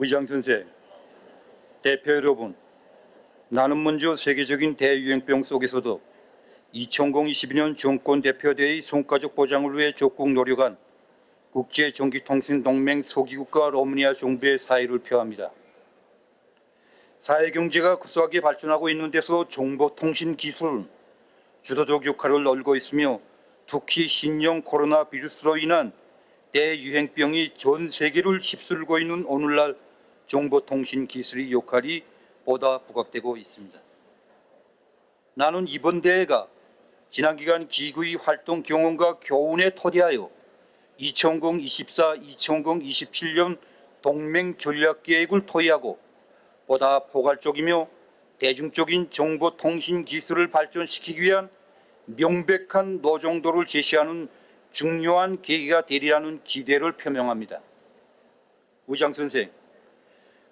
의장 선생, 대표 여러분, 나는 먼저 세계적인 대유행병 속에서도 2022년 정권 대표대의 손가족 보장을 위해 적극 노력한 국제전기통신동맹 소기국가 로마니아 정부의 사의를 표합니다. 사회경제가 급속하게 발전하고 있는 데서 정보통신 기술은 주도적 역할을 넓고 있으며 특히 신형 코로나 비루스로 인한 대유행병이 전 세계를 휩쓸고 있는 오늘날 정보통신 기술의 역할이 보다 부각되고 있습니다. 나는 이번 대회가 지난 기간 기구의 활동 경험과 교훈에 토대하여 2024-2027년 동맹 전략 계획을 토의하고 보다 포괄적이며 대중적인 정보통신 기술을 발전시키기 위한 명백한 노정도를 제시하는 중요한 계기가 되리라는 기대를 표명합니다. 의장 선생,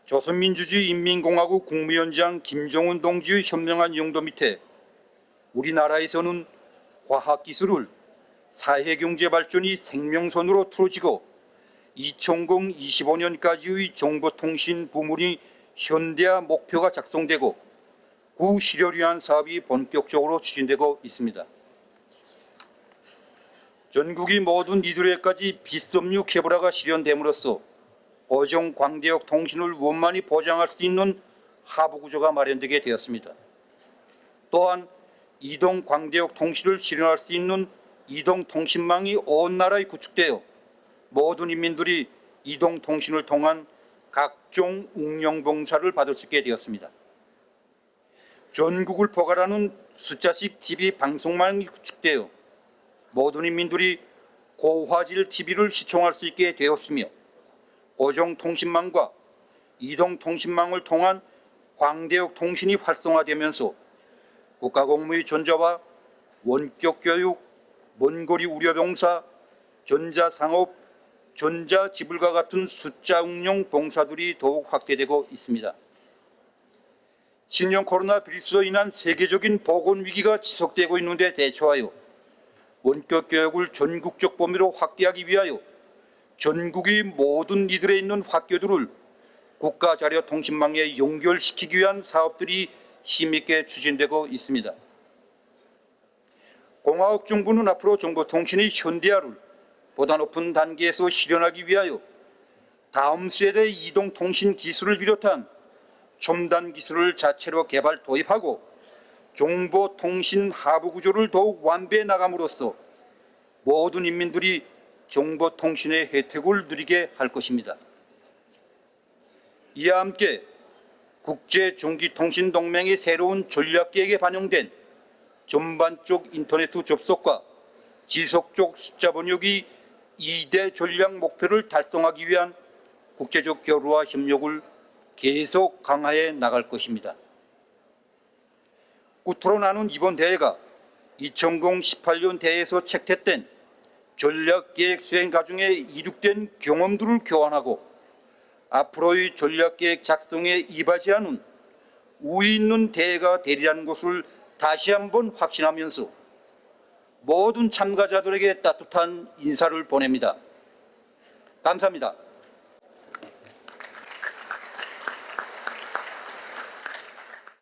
조선민주주의 인민공화국 국무위원장 김정은 동지의 현명한 용도 밑에 우리나라에서는 과학기술을 사회경제 발전이 생명선으로 틀어지고 2025년까지의 정보통신 부문이 현대화 목표가 작성되고 구실효를 위한 사업이 본격적으로 추진되고 있습니다. 전국이 모든 이들에까지 비섬유 케이블화가 실현됨으로써 어종 광대역 통신을 원만히 보장할 수 있는 하부 구조가 마련되게 되었습니다. 또한 이동 광대역 통신을 실현할 수 있는 이동 통신망이 온 나라에 구축되어 모든 인민들이 이동 통신을 통한 각종 운영 봉사를 받을 수 있게 되었습니다. 전국을 포괄하는 숫자식 TV 방송망이 구축되어 모든 인민들이 고화질 TV를 시청할 수 있게 되었으며 고정통신망과 이동통신망을 통한 광대역 통신이 활성화되면서 국가공무의 존재와 원격교육, 먼거리 우려병사, 전자상업, 전자지불과 같은 숫자 응용 봉사들이 더욱 확대되고 있습니다. 신형 코로나 비루스로 인한 세계적인 보건위기가 지속되고 있는데 대처하여 원격교육을 전국적 범위로 확대하기 위하여 전국의 모든 이들에 있는 학교들을 국가자료 통신망에 연결시키기 위한 사업들이 힘있게 추진되고 있습니다. 공화국 정부는 앞으로 정보통신의 현대화를 보다 높은 단계에서 실현하기 위하여 다음 세대 이동통신 기술을 비롯한 첨단 기술을 자체로 개발 도입하고 정보통신 하부 구조를 더욱 완배해 나감으로써 모든 인민들이 정보통신의 혜택을 누리게 할 것입니다. 이와 함께 국제전기통신동맹의 새로운 전략계획에 반영된 전반적 인터넷 접속과 지속적 숫자 번역이 2대 전략 목표를 달성하기 위한 국제적 교류와 협력을 계속 강화해 나갈 것입니다. 끝으로 나눈 이번 대회가 2018년 대회에서 책태된 전략계획 수행 과정에 이룩된 경험들을 교환하고 앞으로의 전략계획 작성에 이바지하는 우위 있는 대회가 되리라는 것을 다시 한번 확신하면서 모든 참가자들에게 따뜻한 인사를 보냅니다. 감사합니다.